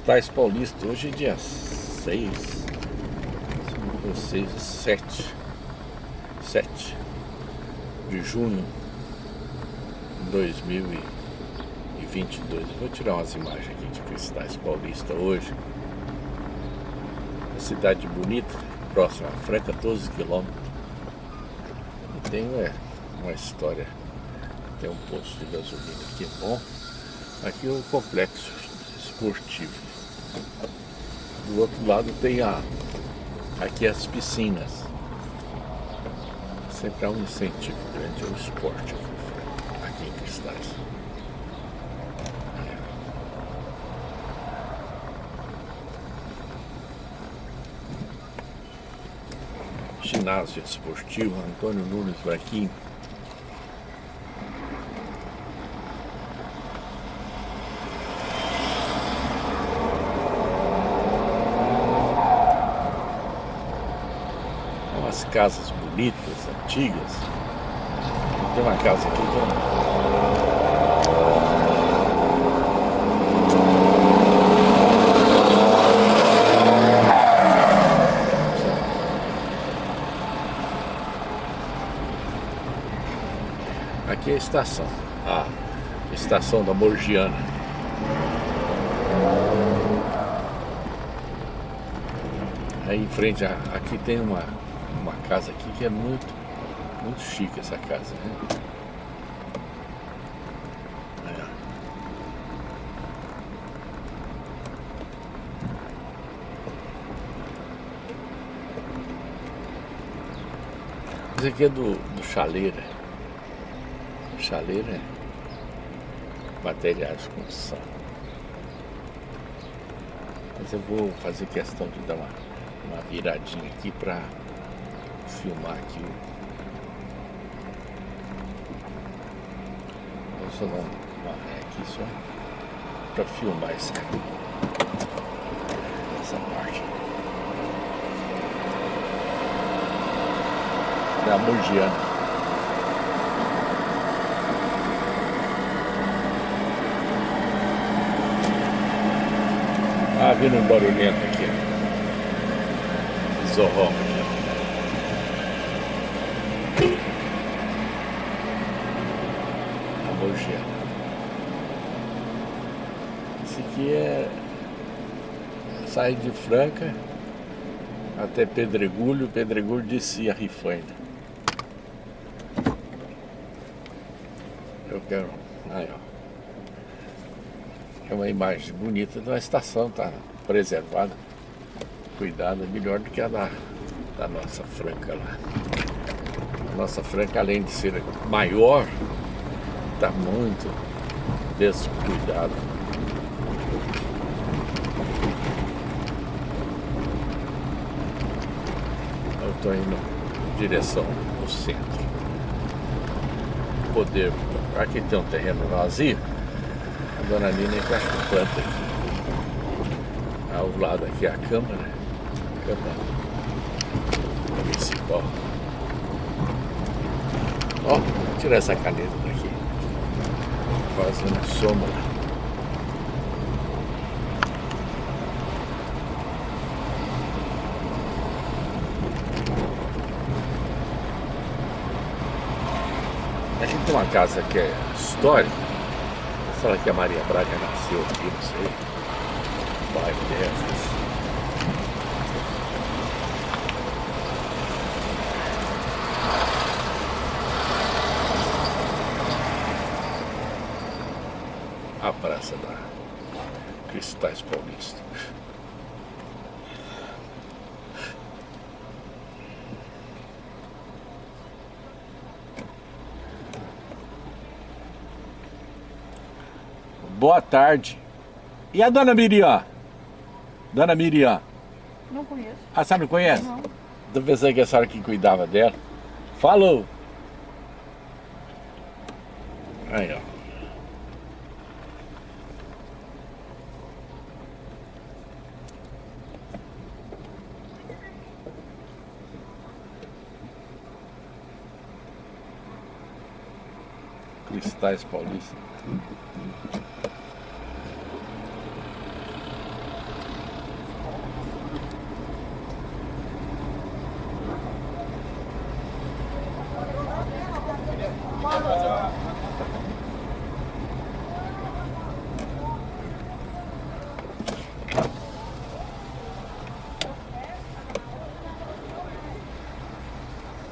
Cristais Paulista, hoje é dia 6, 5, 6, 7, 7 de junho de 2022. Vou tirar umas imagens aqui de Cristais Paulista hoje. Uma cidade bonita, próxima a Franca, 12 quilômetros. Tem é, uma história, tem um posto de gasolina aqui bom. Aqui é o complexo esportivo. Do outro lado tem a aqui as piscinas. Sempre há um incentivo grande ao esporte aqui, em Cristais. Ginásio esportivo Antônio Nunes Vaquim. Umas casas bonitas, antigas. Tem uma casa aqui. Aqui é a estação, a estação da Morgiana. Aí em frente, aqui tem uma casa aqui que é muito, muito chique essa casa, né? Ó. Esse aqui é do, do Chaleira. Chaleira é materiais de construção. Mas eu vou fazer questão de dar uma, uma viradinha aqui para filmar aqui. Vou só dar uma ré aqui só para filmar essa, essa parte. Da Mogiana. Ah, vindo um barulhento aqui. ó. Zorrão aqui. ó. A Mogiana. Esse aqui é... Sai de Franca até Pedregulho, Pedregulho descia Rifaina. Eu quero... Aí, ó. É uma imagem bonita uma estação, tá preservada, cuidada, melhor do que a da, da nossa Franca lá. A nossa Franca, além de ser maior, está muito descuidada. Eu estou indo em direção ao centro. Poder. Aqui tem um terreno vazio. A dona Nina é que planta aqui. Ao lado aqui a Câmara. Câmara Municipal. Ó, tirar essa caneta daqui. Fazendo sombra. Aqui tem uma casa que é histórica. Será que a Maria Braga nasceu aqui? Não sei. Bairro dessas. A Praça da Cristais Paulista. Boa tarde. E a dona Miriam? Dona Miriam. Não conheço. A senhora não conhece? Não. Tô pensando que a senhora que cuidava dela. Falou. Aí, ó. Cristais Paulista.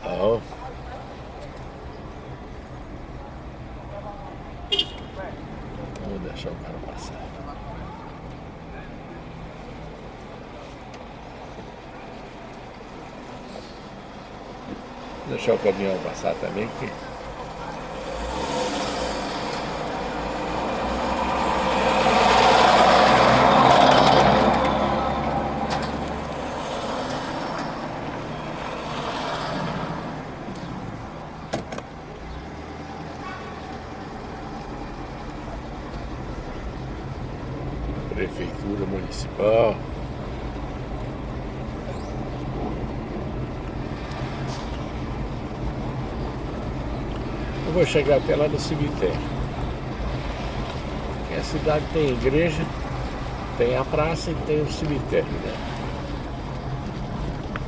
Ó. Vou deixar o cara passar. Vou deixar o caminhão passar também que Prefeitura Municipal. Vou chegar até lá no cemitério. a cidade tem igreja, tem a praça e tem o cemitério, né?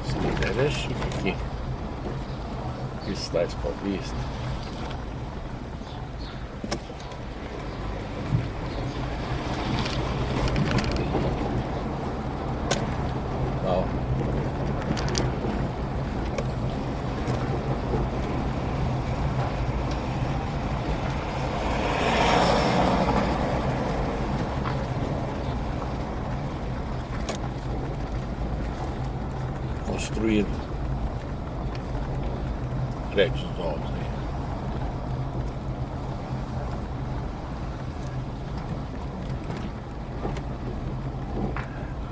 O cemitério é chique aqui. Cristais Paulista. construído prédios novos aí.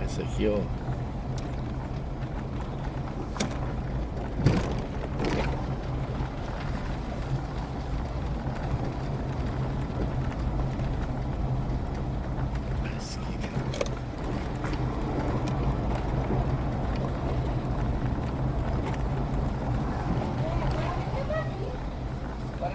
Esse aqui é o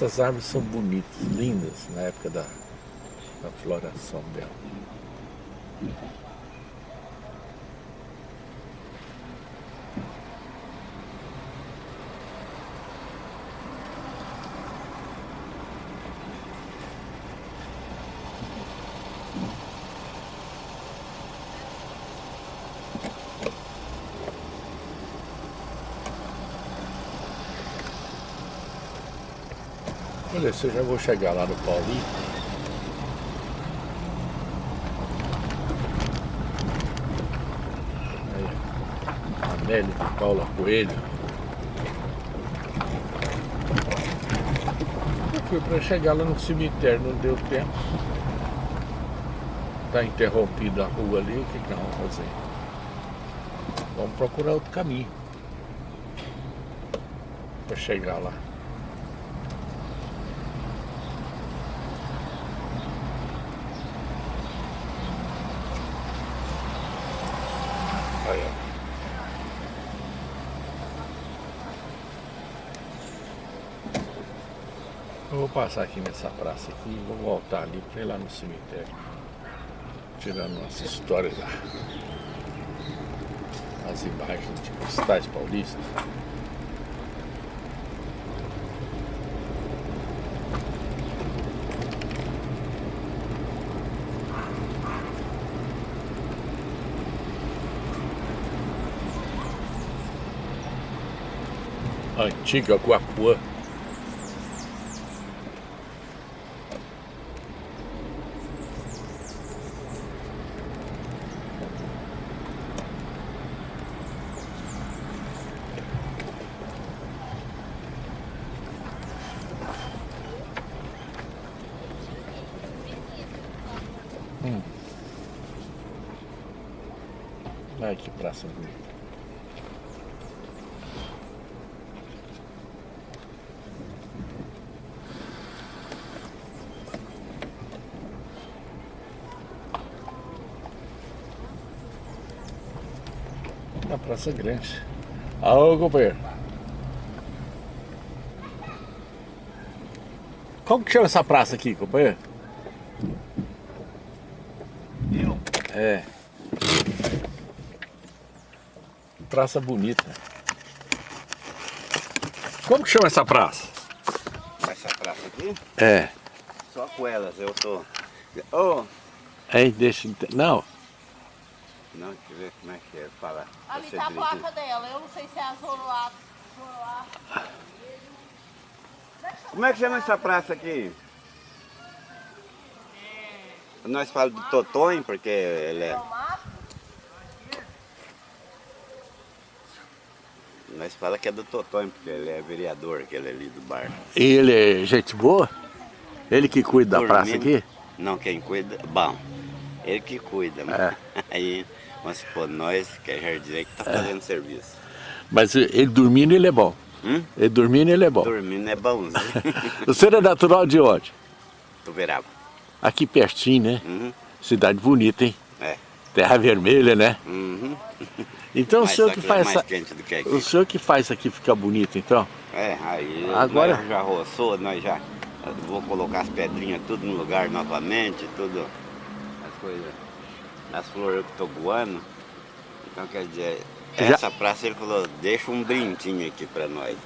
Essas árvores são bonitas, lindas na época da, da floração dela. Vou chegar lá no Paulinho. Amélia Paula Coelho. Eu fui para chegar lá no cemitério, não deu tempo. Está interrompida a rua ali, o que, que nós vamos fazer? Vamos procurar outro caminho para chegar lá. Aí, ó. Eu vou passar aqui nessa praça aqui e vou voltar ali para ir lá no cemitério. Tirando nossa história da... as imagens de cristais paulistas. Antiga Guapuã. a Na Praça Grande. Alô, companheiro. Como que chama essa praça aqui, companheiro? Eu? É. Praça bonita. Como que chama essa praça? Essa praça aqui? É. Só com elas eu tô... Oh! Aí deixa... Não. Não, deixa eu ver como é que é falar. Ali tá a placa dela, eu não sei se é a Zoroá. Zoroá. Como é que chama essa praça aqui? Nós falamos do Totonho, porque ele é... Nós falamos que é do Totonho, porque ele é vereador, aquele ali do bar. E ele é gente boa? Ele que cuida da praça aqui? Não, quem cuida... Bom, ele que cuida, mas É. aí, vamos supor, nós, que é jardineiro, que tá fazendo serviço. Mas ele dormindo ele é bom. Hum? Ele dormindo ele é bom. Dormindo é bonzinho. Você é natural de onde? Tuberaba. Aqui pertinho, né? Uhum. Cidade bonita, hein? É. Terra vermelha, né? Uhum. Então o Mas senhor que faz é que. O senhor que faz isso aqui ficar bonito, então? É, aí Agora- já roçou, nós já eu vou colocar as pedrinhas tudo no lugar novamente, tudo as coisas, as flores que estou voando. Então quer dizer, Já- essa praça ele falou, deixa um brindinho aqui para nós.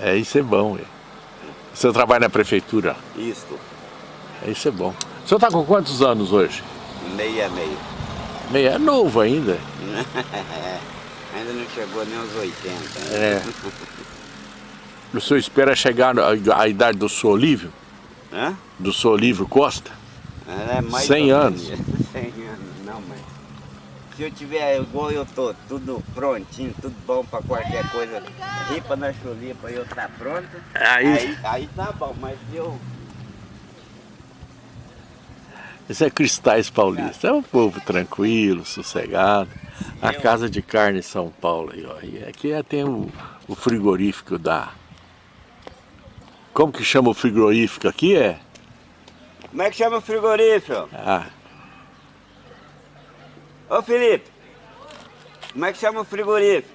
É, isso é bom. é. O senhor trabalha na prefeitura? Isto, É, Isso é bom. O senhor está com quantos anos hoje? meia meia. Meio é novo ainda. Ainda não chegou nem aos 80. né? É. O senhor espera chegar à idade do senhor Olívio? Hã? Do senhor Olívio Costa? É mais 100 ou anos. menos. 100 anos, não, mas se eu tiver igual eu tô, tudo prontinho, tudo bom pra qualquer coisa, ripa na chulipa eu tá pronto, Aí- aí, aí tá bom, mas eu Esse é Cristais Paulista. É um povo tranquilo, sossegado. A Casa de Carne São Paulo. Aí, ó. E aqui é- tem o, o frigorífico da... Como que chama o frigorífico aqui? É? Como é que chama o frigorífico? Ah, Ô Felipe, como é que chama o frigorífico?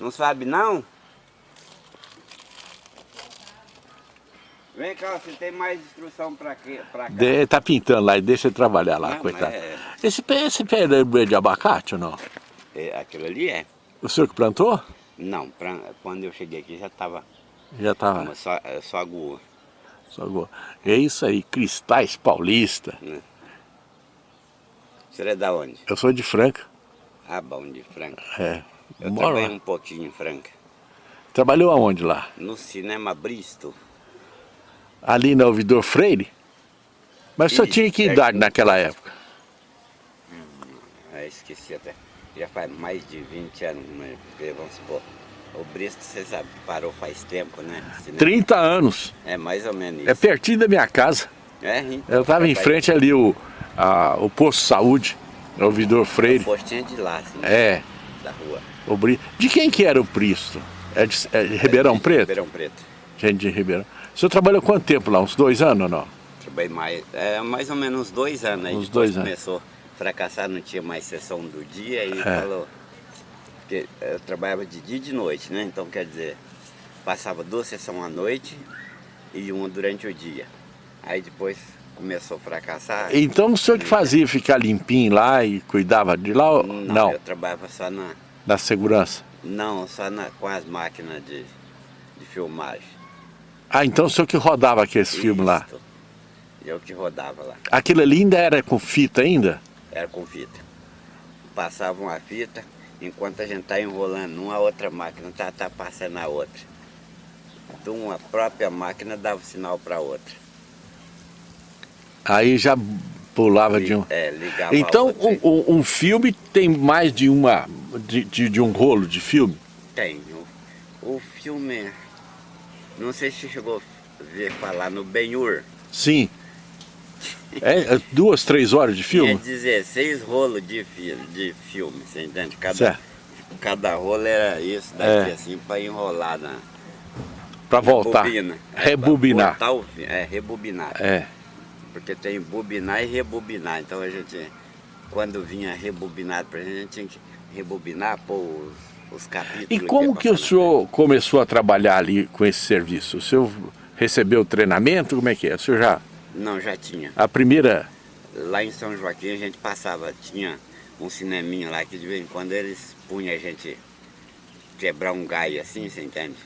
Não sabe não? Vem cá, você tem mais instrução pra, quê? pra cá? de, tá pintando lá e deixa ele trabalhar lá, Não, coitado. é- Esse pé, esse pé é de abacate ou não? É, aquilo ali é? O senhor que plantou? Não, pra- quando eu cheguei aqui já estava Já tava. só, é, só agua. Só go- É isso aí, Cristais Paulista. Você é da onde? Eu sou de Franca. Ah, bom, de Franca. É. Eu Moro trabalhei lá. um pouquinho em Franca. Trabalhou aonde lá? No cinema Bristo. Ali na Ouvidor Freire? Mas o Isso, tinha que idade naquela época? Ah, esqueci até. Já faz mais de 20 anos, mas vamos supor. O Bristo, você sabe, parou faz tempo, né? Cinema. 30 anos. É mais ou menos isso. É pertinho da minha casa. É, então, Eu estava em frente ali o, a- o posto de saúde, o Ouvidor O Freire. postinho de lá, assim, É, da rua. o Bri... De quem que era o Pristo? É de, é de Ribeirão De Preto? Ribeirão Preto. Gente de Ribeirão. O senhor trabalhou quanto tempo lá? Uns dois anos ou não? Trabalhei mais, é, mais ou menos uns dois anos. Aí Uns dois anos. começou a fracassar, não tinha mais sessão do dia e É. falou. Porque eu trabalhava de dia e de noite, né? Então quer dizer, passava duas sessões à noite e uma durante o dia. Aí depois começou a fracassar. Então o senhor que fazia ficar limpinho lá e cuidava de lá? Não, Não, eu trabalhava só na. da segurança. Não, só na, com as máquinas de, de filmagem. Ah, então o senhor que rodava aqueles filmes lá. Eu que rodava lá. Aquilo ali ainda era com fita ainda? Era com fita. Passava uma fita, enquanto a gente tá enrolando uma, outra máquina tá, tá passando a outra. Então uma própria máquina dava sinal para outra. Aí já pulava de um... É, ligava Então um, um- um filme tem mais de uma... De, de, de um rolo de filme? Tem. O, o filme, não sei se chegou a ver falar no Ben-Hur. Sim. É, é duas, três horas de É filme? 16 rolos de, fi de filme, você entende? Cada, Certo. cada rolo era isso daqui É. assim para enrolar na Pra voltar. bobina. É, Rebobinar. botar o é, rebobinar. É. Porque tem bobinar e rebobinar. Então a gente quando vinha rebobinado gente, a gente tinha que rebobinar, pôr os, os capítulos. E como que o senhor começou a trabalhar ali com esse serviço? O senhor recebeu treinamento? Como é que é? O senhor já... Não, já tinha. A primeira... Lá em São Joaquim a gente passava, tinha um cineminha lá que de vez em quando eles punham a gente quebrar um gai assim, você entende?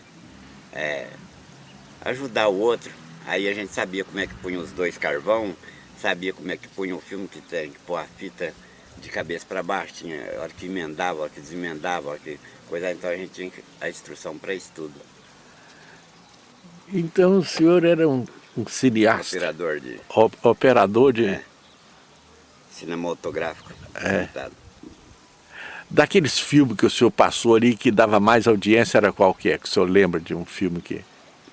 É, ajudar o outro. Aí a gente sabia como é que punha os dois carvão, sabia como é que punha o filme que tem que pôr a fita de cabeça para baixo, tinha hora que emendava, hora que desemendava, hora que coisa, então a gente tinha a instrução para isso tudo. Então o senhor era um, um cineasta? Operador de... O, operador de... É. Cinematográfico. É. Daqueles filmes que o senhor passou ali que dava mais audiência era qual que é? Que o senhor lembra de um filme que...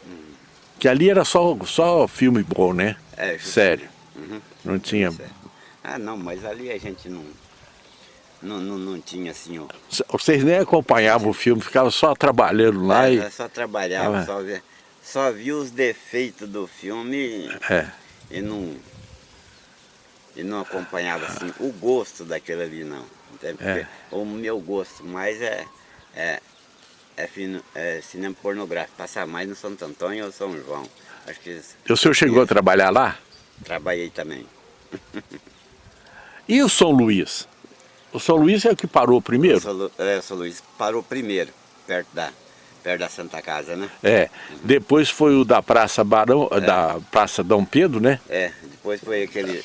Hum. Que ali era só, só filme bom, né? É, Sério. Uhum. Não tinha... Ah, não, mas ali a gente não... Não, não, não tinha assim... Ó... Vocês nem acompanhavam o filme, ficavam só trabalhando lá é, e... Só trabalhava, ah, só, via, só via os defeitos do filme é. e não... E não acompanhava assim o gosto daquele ali, não. É. O meu gosto mais é, é, é, fino, é cinema pornográfico, passar mais no Santo Antônio ou São João. Acho que o senhor chegou a trabalhar lá? Trabalhei também. e o São Luís? O São Luís é o que parou primeiro? São, é, o São Luís parou primeiro, perto da, perto da Santa Casa, né? É, depois foi o da Praça Barão, é. da Praça Dom Pedro, né? É, depois foi aquele,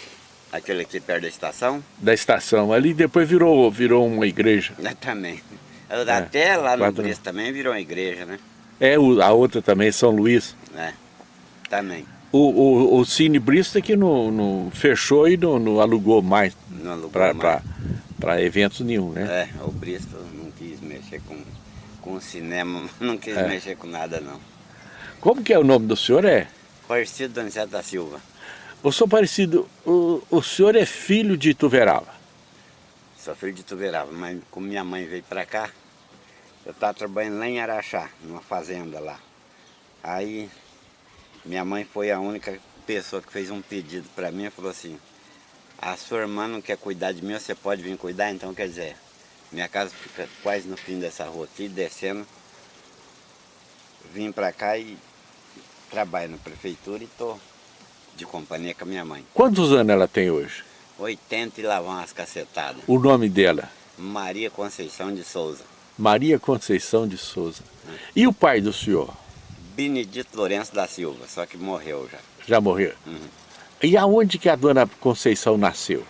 aquele aqui perto da estação. Da estação, ali depois virou, virou uma igreja. É, também. Até é, lá no Cristo também virou uma igreja, né? É, a outra também, São Luís. É, também. O, o, o Cine Bristol que não, não fechou e não, não alugou mais para eventos nenhum, né? É, o Bristol não quis mexer com, com o cinema, não quis é. mexer com nada não. Como que é o nome do senhor? É? Parecido Donizete da Silva. Ô, senhor Parecido, o, o senhor é filho de Ituverava? Sou filho de Ituverava, mas como minha mãe veio para cá, eu estava trabalhando lá em Araxá, numa fazenda lá. Aí minha mãe foi a única pessoa que fez um pedido para mim falou assim, a sua irmã não quer cuidar de mim, você pode vir cuidar? Então quer dizer, minha casa fica quase no fim dessa rua aqui, descendo. Vim para cá e trabalho na prefeitura e tô de companhia com a minha mãe. Quantos anos ela tem hoje? 80 e lá vão as cacetadas. O nome dela? Maria Conceição de Souza. Maria Conceição de Souza. Hum. E o pai do senhor? Benedito Lourenço da Silva, só que morreu já. Já morreu? Uhum. E aonde que a dona Conceição nasceu?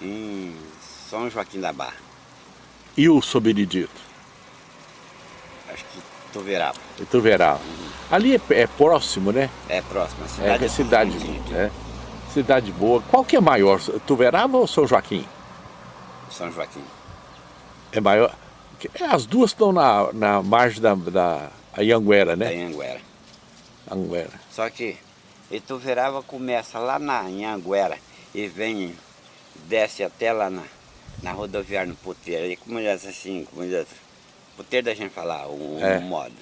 Em São Joaquim da Barra. E o São Benedito? Acho que Tuverava. Tuverava. Uhum. Ali é, é, próximo, né? É próximo, a cidade é, é cidade, é, cidade boa. Qual que é maior, Tuverava ou São Joaquim? São Joaquim. É maior? As duas estão na, na margem da, da a Anguera, né? A Anguera. Anguera. Só que Ituverava começa lá na Anguera e vem, desce até lá na, na rodoviária no puteiro. E como diz assim, como diz, puteiro da gente falar, um, é. um modo.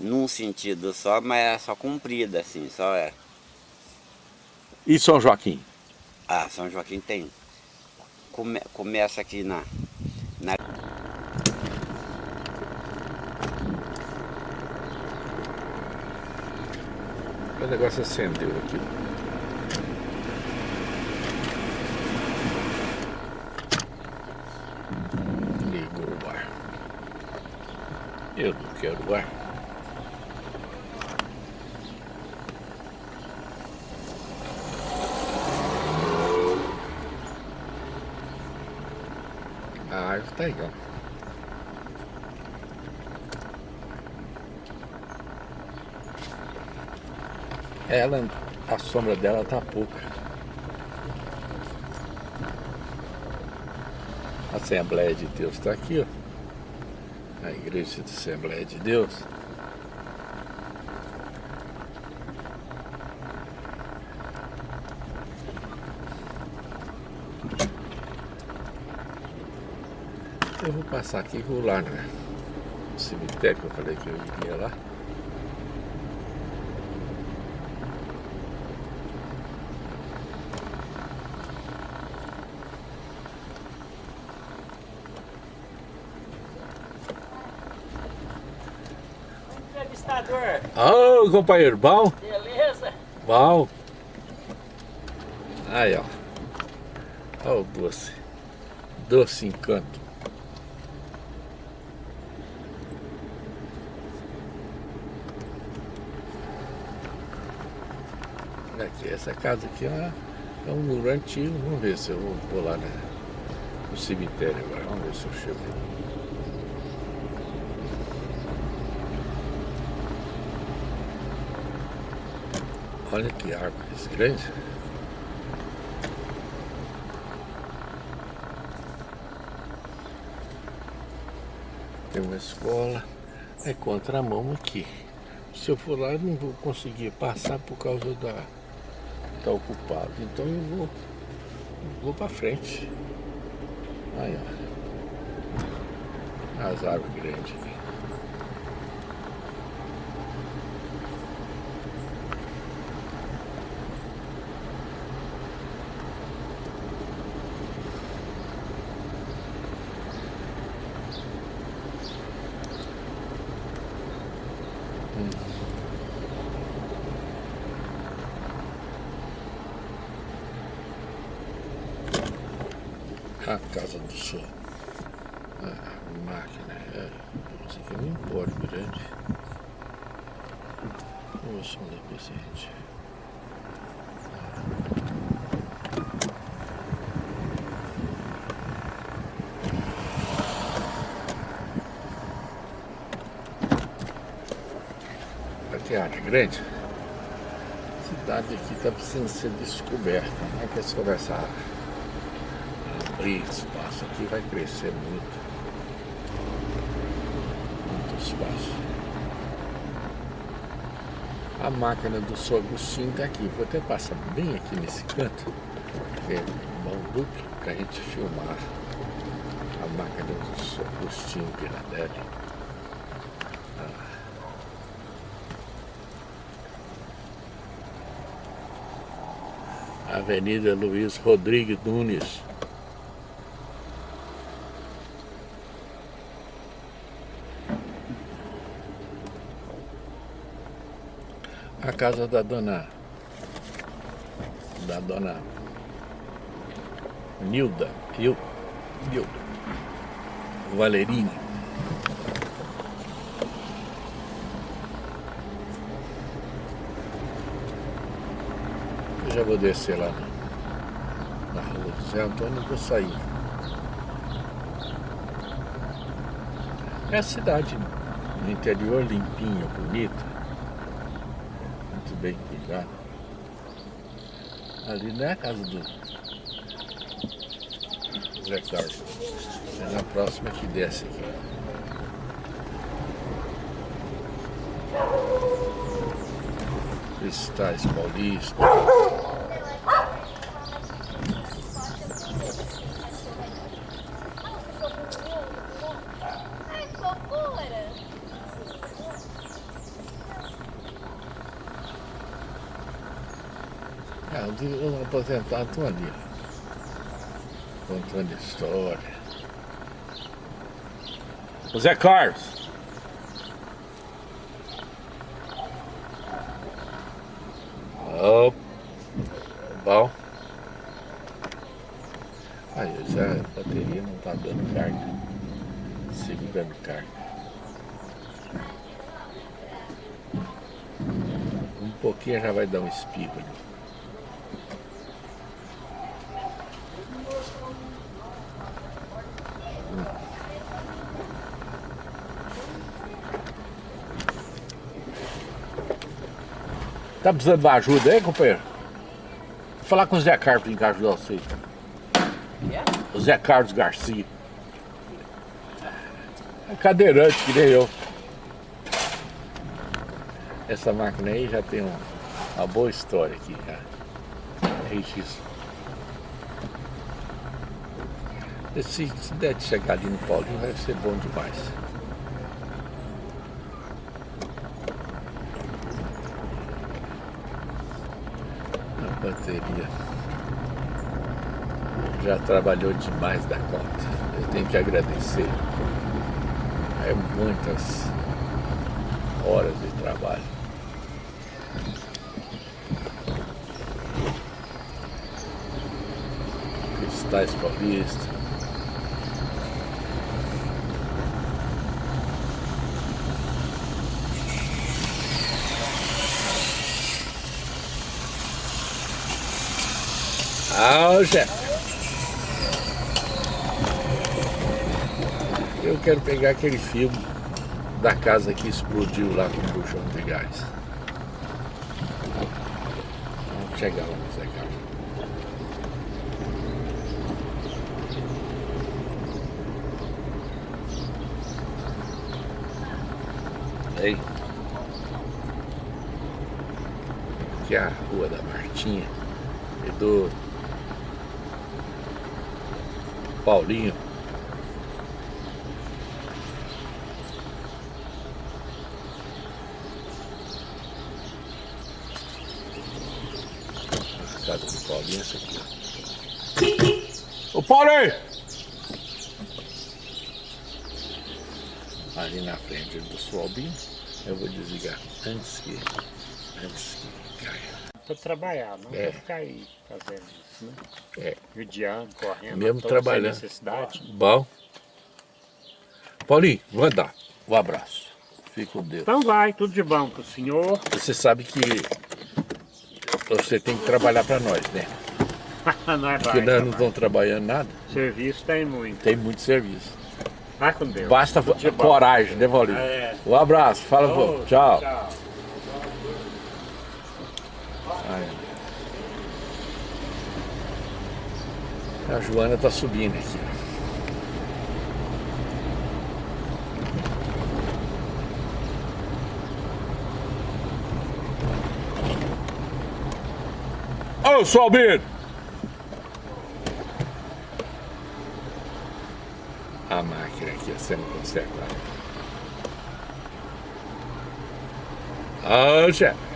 Num sentido só, mas é só comprida assim, só é. E São Joaquim? Ah, São Joaquim tem. Come, começa aqui na, na O negócio acendeu aqui. Ligou o ar. Eu não quero ar. A árvore tá ela, a sombra dela tá pouca. A Assembleia de Deus está aqui, ó. A Igreja da Assembleia de Deus. Eu vou passar aqui e vou lá né? no cemitério que eu falei que eu iria lá. vereador. Ô, companheiro, bom? Beleza? Bom. Aí, ó. Olha o doce. Doce encanto. Aqui, essa casa aqui é, é um muro antigo. Vamos ver se eu vou, lá né, no cemitério agora. Vamos ver se eu chego. Olha que árvores grandes. Tem uma escola. É contramão aqui. Se eu for lá, eu não vou conseguir passar por causa da... Tá ocupado. Então eu vou... Vou pra frente. Aí, ó. As árvores grandes aqui. A casa do sol. A máquina. É, isso aqui é um empório grande. Olha o som da presente. Área grande. A cidade aqui está precisando ser descoberta. É que é sobre essa área? abrir espaço aqui vai crescer muito. Muito espaço. A máquina do São Agostinho está aqui. Vou até passar bem aqui nesse canto. Que é mão dupla para a gente filmar a máquina do São Agostinho Piradelli. Avenida Luiz Rodrigues Nunes. a casa da dona da dona Nilda, eu, Nilda Valerini. Eu já vou descer lá na, rua Zé Antônio e vou sair. É a cidade no interior limpinha, bonita bem cuidado. Ali não é a casa do Zé Carlos. É na próxima que desce aqui. Cristais Paulista. É, os aposentados estão ali, contando história. O Zé Carlos. Oh, bom. Aí, já a bateria não está dando carga. Segurando carga. Um pouquinho já vai dar um espirro ali. Tá precisando de ajuda aí, companheiro? Vou falar com o Zé Carlos em casa de você. Yeah. O Zé Carlos Garcia. É cadeirante, que nem eu. Essa máquina aí já tem uma, uma boa história aqui, já. Registro. Se, se der de chegar ali no Paulinho, vai ser bom demais. Bateria já trabalhou demais da conta. Eu tenho que agradecer. É muitas horas de trabalho. Cristais Paulista. Chefe. Eu quero pegar aquele filme da casa que explodiu lá com o buchão de gás. Vamos chegar lá Zé Carlos. Aí. Aqui é a rua da Martinha e do Paulinho. A casa do Paulinho é essa aqui. Ô Paulinho! Ali na frente do Sualbinho, eu vou desligar antes que. Para trabalhar, não É. para ficar aí fazendo isso, né? É. Judiando, correndo, Mesmo trabalhando. necessidade. Bom. Paulinho, vou andar. Um abraço. Fique com Deus. Então vai, tudo de bom pro senhor. Você sabe que você tem que trabalhar para nós, né? nós Porque vai. nós não estamos trabalhando nada. Serviço tem muito. Tem muito serviço. Vai com Deus. Basta coragem, né, Paulinho? É. Um abraço. Fala. Ô, Tchau. Tchau. Ai. A Joana tá subindo aqui. Ô, Salbino! A máquina aqui sendo consertada. Ô, chefe!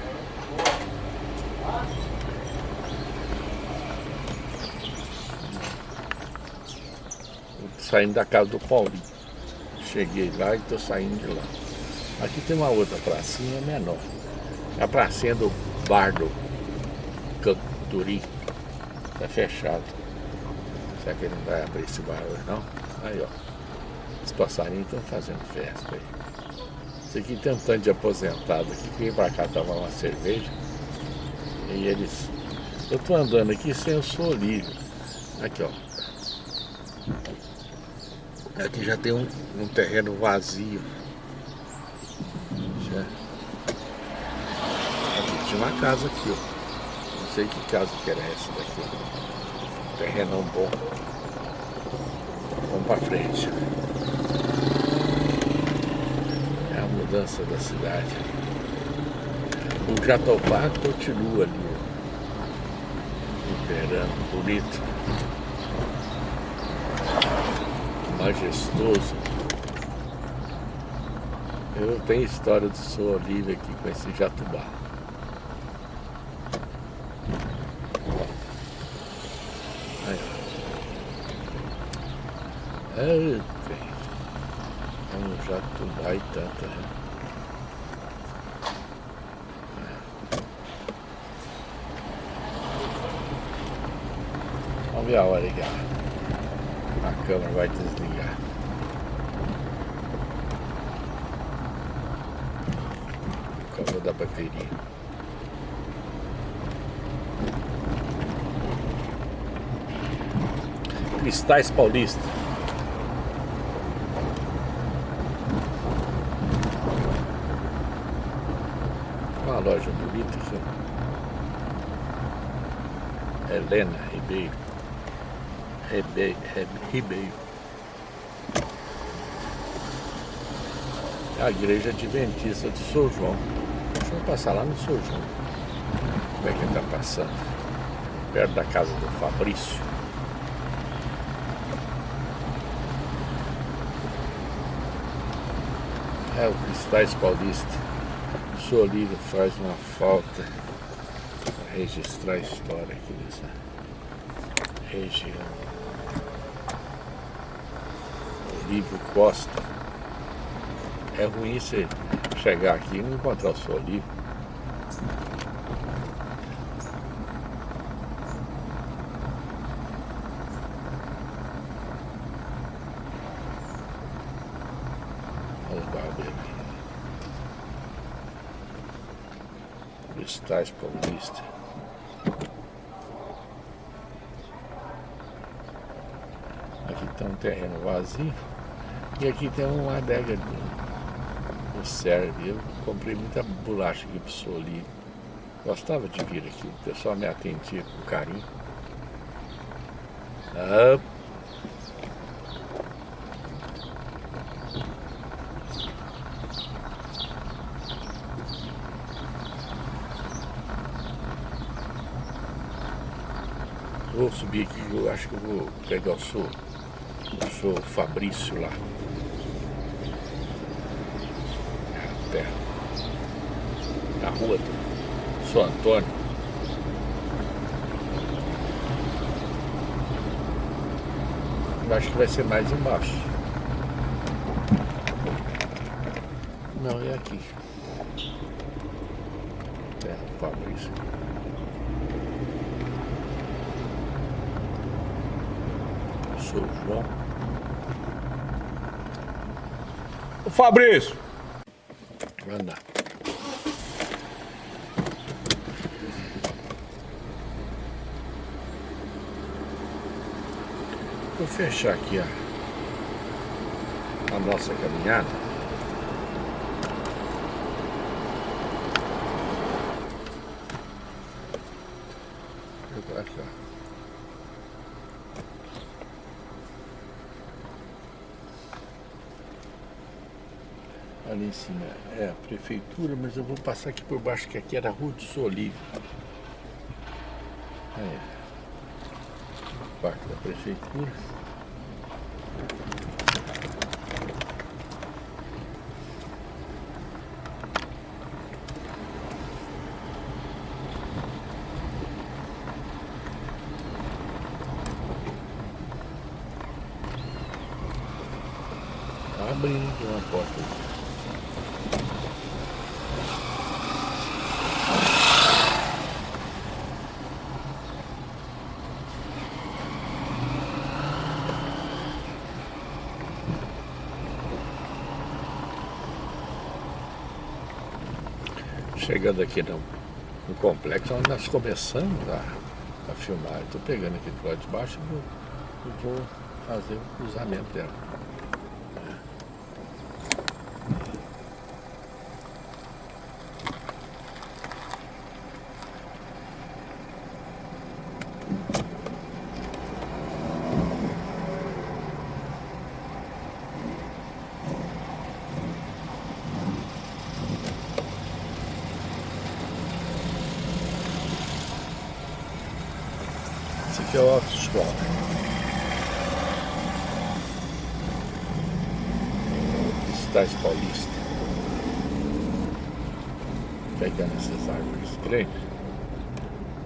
Saindo da casa do Paulinho. Cheguei lá e estou saindo de lá. Aqui tem uma outra pracinha menor. A pracinha do bar do Canturim. Está fechado. Será que ele não vai abrir esse bar hoje não? Aí ó. Os passarinhos estão fazendo festa aí. Isso aqui tem um tanto de aposentado aqui que vem pra cá tomar uma cerveja. E eles. Eu tô andando aqui sem o livre. Aqui ó. Aqui já tem um, um terreno vazio. Já. Aqui tinha uma casa aqui, ó. Não sei que casa que era essa daqui. Terrenão bom. Vamos pra frente. É a mudança da cidade. O Jatobá continua ali, ó. Imperando, bonito. Majestoso. Eu tenho história do Sou Olívia aqui com esse jatubá. Aí, ó. É. É um jatubá e tanto, né? Vamos ver a hora aqui. ó. A câmera vai desligar. Câmera da bateria. Cristais Paulista. Uma loja bonita aqui. Helena Ribeiro. Rebe, Ribeiro. É a igreja adventista de São João. Deixa eu passar lá no São João. Como é que ele está passando? Perto da casa do Fabrício. É o Cristais Paulista. O Solírio faz uma falta para registrar a história aqui dessa região. Olívio Costa. é ruim você chegar aqui e não encontrar o seu livro. Olha os barbeiros aqui. Cristais Paulista. Aqui tem um terreno vazio. E aqui tem uma adega do, do serve. Eu comprei muita bolacha aqui pro Soli. Gostava de vir aqui, o pessoal me atendia com carinho. Ah, Vou subir aqui, eu acho que eu vou pegar o seu, o seu Fabrício lá. Terra. Na rua São Antônio. Eu acho que vai ser mais embaixo. Não, é aqui. Terra do Fabrício. Sou João. Fabrício! Anda. Vou fechar aqui a, a nossa caminhada. Vou aqui, ó. Ali em cima é a prefeitura, mas eu vou passar aqui por baixo, que aqui era a Rua do Solive. Aí. Parte da prefeitura. Tá abrindo aqui uma porta. Chegando aqui no, no complexo onde nós começamos a, a filmar. Estou pegando aqui do lado de baixo e vou, vou fazer o cruzamento dela. Esse aqui é o autoescola. Estais Paulista. Pegando essas árvores grandes.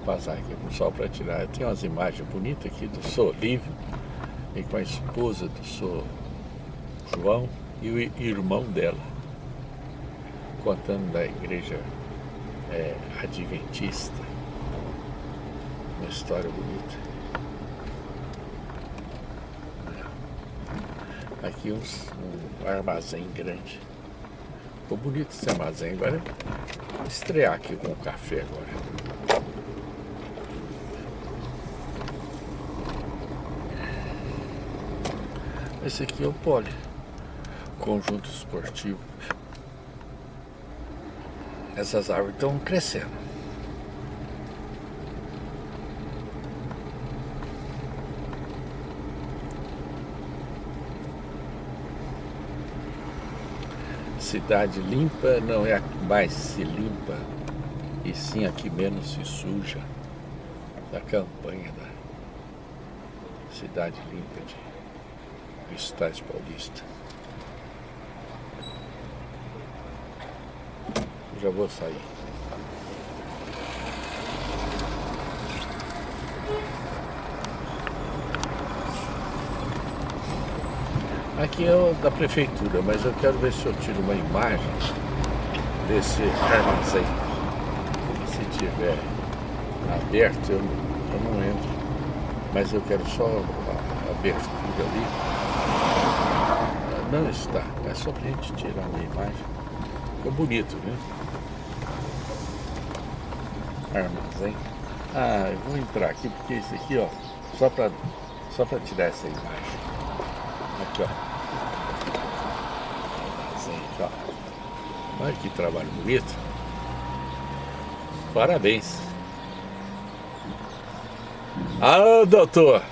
Vou sol para tirar. Tem umas imagens bonitas aqui do Sou Livre. E com a esposa do Sou João e o irmão dela. Contando da igreja é, adventista uma história bonita. Aqui uns, um armazém grande. Ficou bonito esse armazém. Agora vou estrear aqui com o café agora. Esse aqui é o Poli, conjunto esportivo. Essas árvores estão crescendo. cidade limpa não é a que mais se limpa, e sim a que menos se suja da campanha da cidade limpa de Cristais Paulista. Já vou sair. Aqui é da prefeitura, mas eu quero ver se eu tiro uma imagem desse armazém. Se tiver aberto, eu, eu não entro. Mas eu quero só a abertura ali. Não está, é só pra gente tirar uma imagem. Ficou bonito, né? Armazém. Ah, eu vou entrar aqui porque isso aqui, ó, só para só para tirar essa imagem. Aqui, ó. Olha que trabalho bonito. Parabéns. Ah, doutor.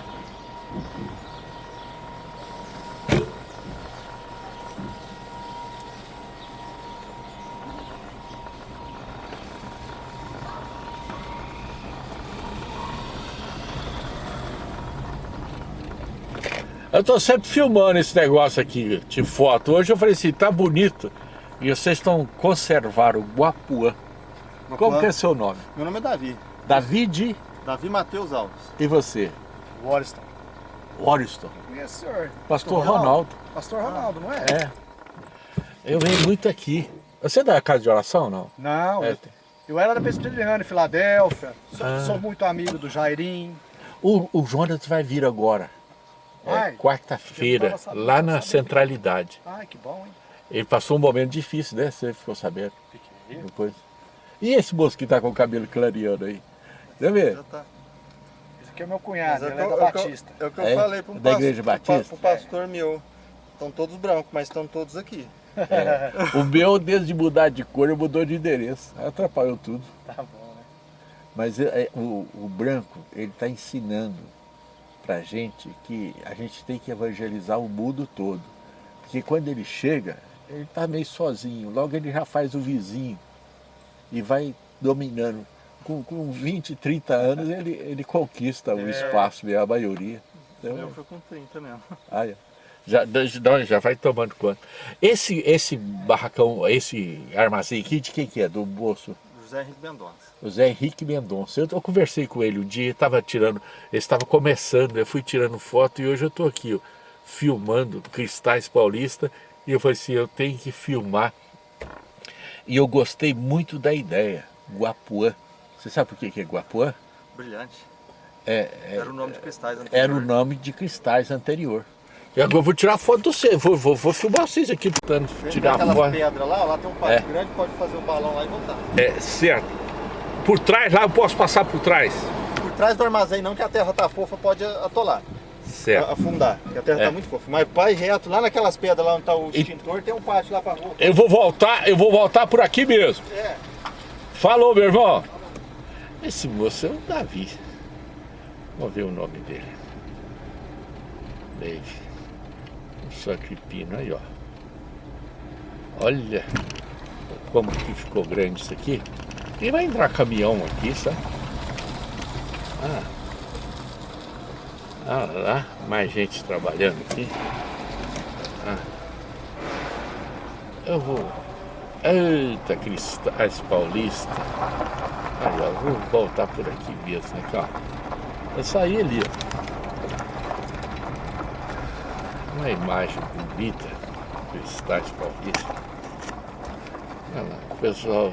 Eu tô sempre filmando esse negócio aqui de foto. Hoje eu falei assim, tá bonito. E vocês estão conservando Guapuã. Como que é seu nome? Meu nome é Davi. David? Davi Matheus Alves. E você? Wariston. Wariston. Yes, senhor. Pastor Ronaldo. Pastor Ronaldo, não é? É. Eu venho muito aqui. Você é da casa de oração não? Não, É. eu, eu era da Presbiteriana em Filadélfia. Sou, Ah. sou muito amigo do Jairim. O, o Jonas vai vir agora. É? Quarta-feira, lá na centralidade. Ai, que bom, hein? Ele passou um momento difícil, né? Você ficou sabendo Fiquei. depois. E esse moço que tá com o cabelo clareando aí? Deixa eu ver. Já tá. Esse aqui é meu cunhado, Mas ele é o da que eu- é o que eu- Batista. É o que eu É? falei pro Da pastor, Igreja Batista? Pro pastor meu. Estão todos brancos, mas estão todos aqui. O meu, desde mudar de cor, mudou de endereço. Atrapalhou tudo. Tá bom, né? Mas é- é, o, o branco, ele está ensinando pra gente que a gente tem que evangelizar o mundo todo. Porque quando ele chega, ele está meio sozinho. Logo ele já faz o vizinho e vai dominando. Com, com 20, 30 anos ele, ele conquista o É. espaço, mesmo, a maioria. Então, Eu fui com 30 mesmo. Aí, ó. já, já, já vai tomando conta. Esse, esse barracão, esse armazém aqui, de quem que é? Do moço? José Henrique Mendonça. O Zé Henrique Mendonça. Eu, eu conversei com ele um dia, estava tirando, ele estava começando, eu fui tirando foto e hoje eu estou aqui, ó, filmando Cristais Paulista, e eu falei assim, eu tenho que filmar. E eu gostei muito da ideia, Guapuã. Você sabe por que que é Guapuã? Brilhante. É, é- Era o nome de cristais anterior. era o nome de Cristais anterior. E agora eu vou tirar foto do você, vou, vou, vou filmar vocês aqui tentando tirar aquelas foto. pedras lá, lá tem um pátio É. grande, pode fazer o balão lá e voltar. É, certo. Por trás lá eu posso passar por trás. Por trás do armazém não, que a terra tá fofa, pode atolar, Certo. a- afundar, que a terra É. tá muito fofa. Mas vai reto, lá naquelas pedras lá onde tá o E- extintor, tem um pátio lá pra rua. Eu vou voltar, eu vou voltar por aqui mesmo. É. Falou, meu irmão. Esse moço é o Davi. Vamos ver o nome dele. Dave. Um sacripino aí, ó. Olha como que ficou grande isso aqui. E vai entrar caminhão aqui, sabe? Ah. Ah lá, mais gente trabalhando aqui. Ah. Eu vou. Eita, Cristais Paulista. Aí, ó, vou voltar por aqui mesmo, né, cara? Eu saí ali, ó. Uma imagem bonita, Cristais Paulista. Olha lá, o pessoal.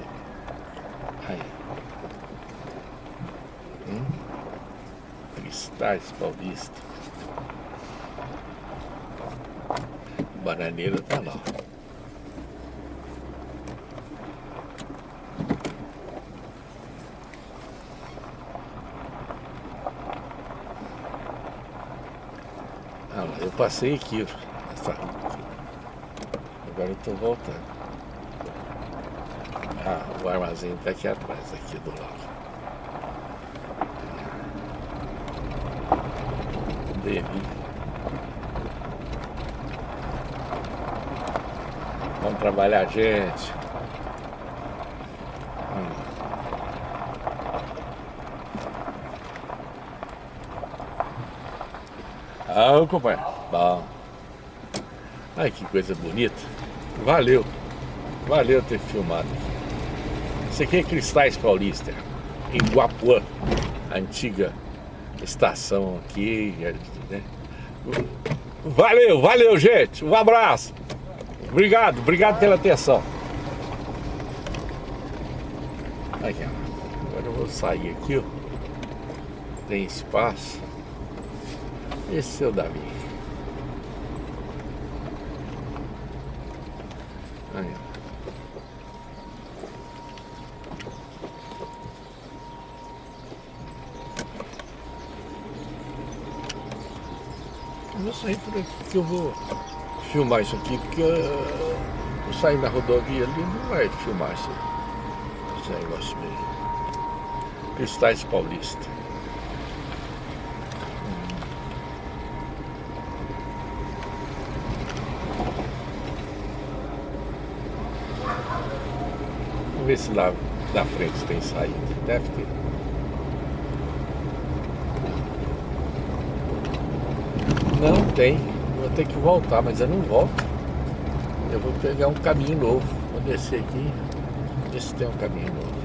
Aí. Hum? Cristais Paulista. Bananeira tá lá. ó. Ah, lá, eu passei aqui. Agora eu tô voltando. Ah, o armazém tá aqui atrás, aqui do lado. Devi. Vamos trabalhar, gente. Hum. Ah, companheiro. Bom. Ai, que coisa bonita. Valeu. Valeu ter filmado. Isso aqui é Cristais Paulista, em Guapuã, a antiga estação aqui, né? Valeu, valeu, gente. Um abraço. Obrigado, obrigado pela atenção. Aqui. Agora eu vou sair aqui, ó. Tem espaço. Esse é o Davi. Aí. Eu vou sair por aqui que eu vou filmar isso aqui, porque uh, eu sair na rodovia ali não vai filmar esse, esse negócio mesmo. Cristais Paulista. Ver se lá da frente tem saída. Deve ter. Não tem. Vou ter que voltar, mas eu não volto. Eu vou pegar um caminho novo. Vou descer aqui. Ver se tem um caminho novo.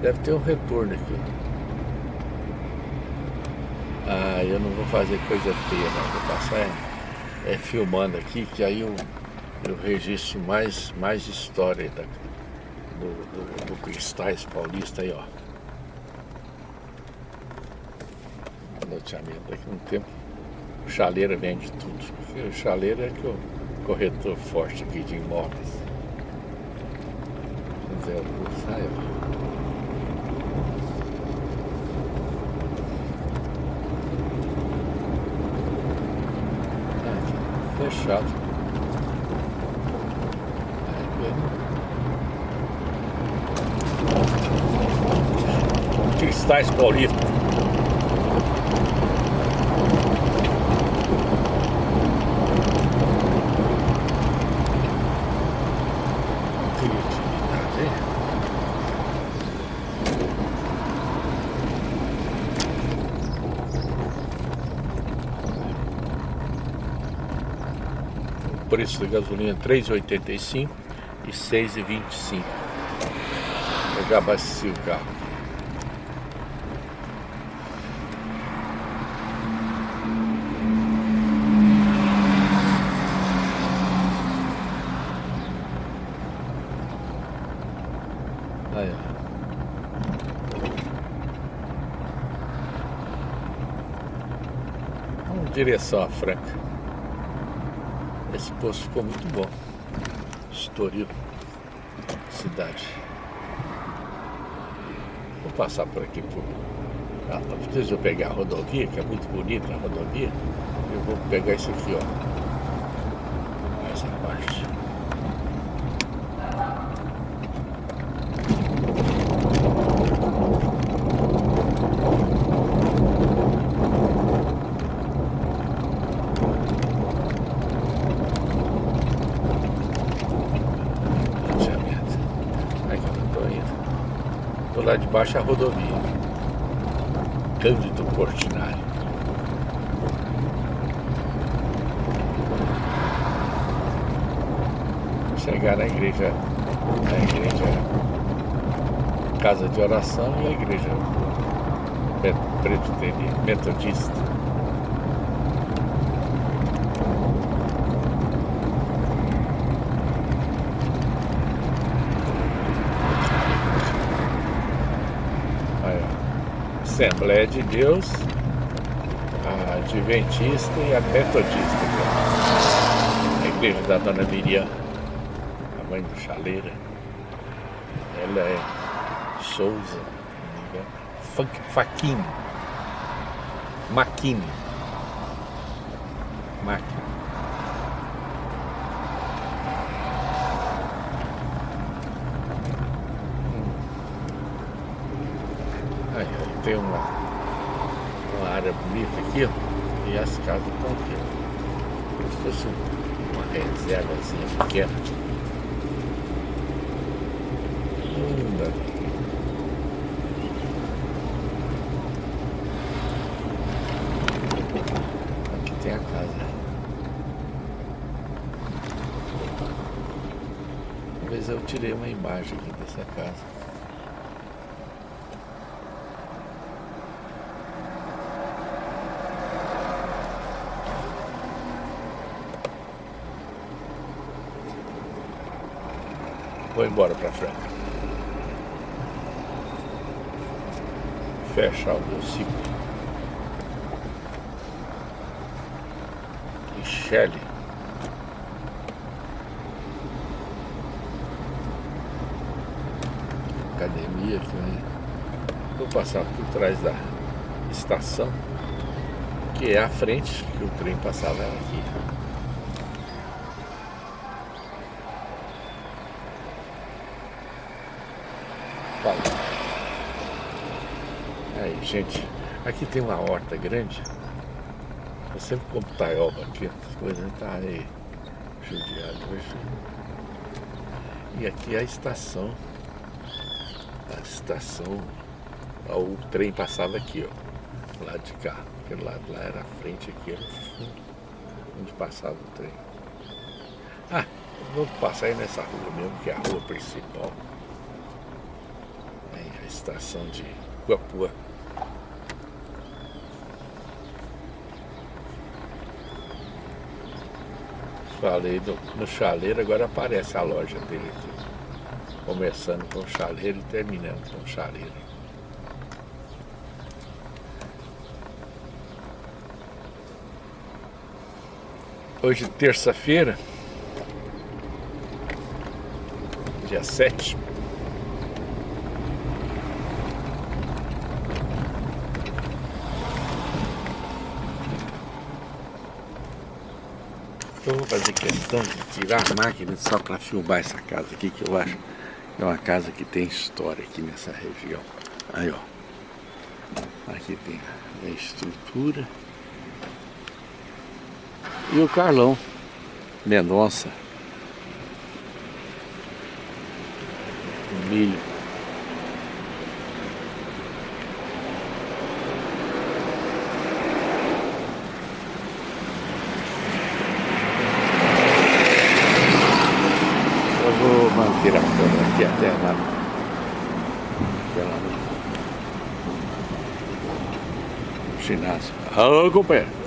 Deve ter um retorno aqui. Ah, eu não vou fazer coisa feia, não. Vou passar é, é filmando aqui, que aí eu, eu registro mais, mais história da, do, do, do Cristais Paulista aí, ó. Loteamento daqui a um tempo. O Chaleira vende tudo. O Chaleira é que o corretor forte aqui de imóveis. José Augusto, sai, ó. fechado. Cristais Paulista. Preço da gasolina é 3,85 e 6,25. Eu já abasteci o carro. Aí, ó. Vamos em direção à Franca. Esse posto ficou muito bom. Estoril. Cidade. Vou passar por aqui por. Ah, eu pegar a rodovia, que é muito bonita a rodovia, eu vou pegar isso aqui, ó. Essa parte. Loteamento. Aí que eu tô indo. Do lado de baixo é rodovia. Cândido Portinari. Chegar na igreja, na igreja Casa de Oração e a igreja Presbiteriana Metodista. Aí, ó. Assembleia de Deus, a Adventista e a Metodista. A igreja da Dona Miriam, a mãe do Chaleira. Ela é Souza, se não me engano. Funk- Faquini. Maquini. Máquina. Aí, aí tem uma, uma área bonita aqui, ó, e as casas estão aqui, ó. Como se fosse uma reservazinha pequena. Linda. Aqui tem a casa. Talvez eu tirei uma imagem aqui dessa casa. Vou embora pra Franca. Fechar o meu ciclo. E. Academia aqui, Vou passar por trás da estação, que é a frente que o trem passava aqui. Fala. Aí, gente, aqui tem uma horta grande. Eu sempre compro taioba aqui, as coisas tá aí judiado hoje. E aqui é a estação. A estação. O trem passava aqui, ó. Lá de cá. Aquele lado lá era a frente, aqui era o fundo. Onde passava o trem. Ah, vamos passar aí nessa rua mesmo, que é a rua principal estação de Guapua. Falei no, no chaleiro, agora aparece a loja dele aqui. Começando com o chaleiro e terminando com o chaleiro. Hoje terça-feira, dia 7 fazer questão de tirar a máquina só para filmar essa casa aqui, que eu acho que é uma casa que tem história aqui nessa região. Aí, ó. Aqui tem a estrutura. E o Carlão Mendonça. Milho. manter a câmera aqui até lá até lá no ginásio. Companheiro.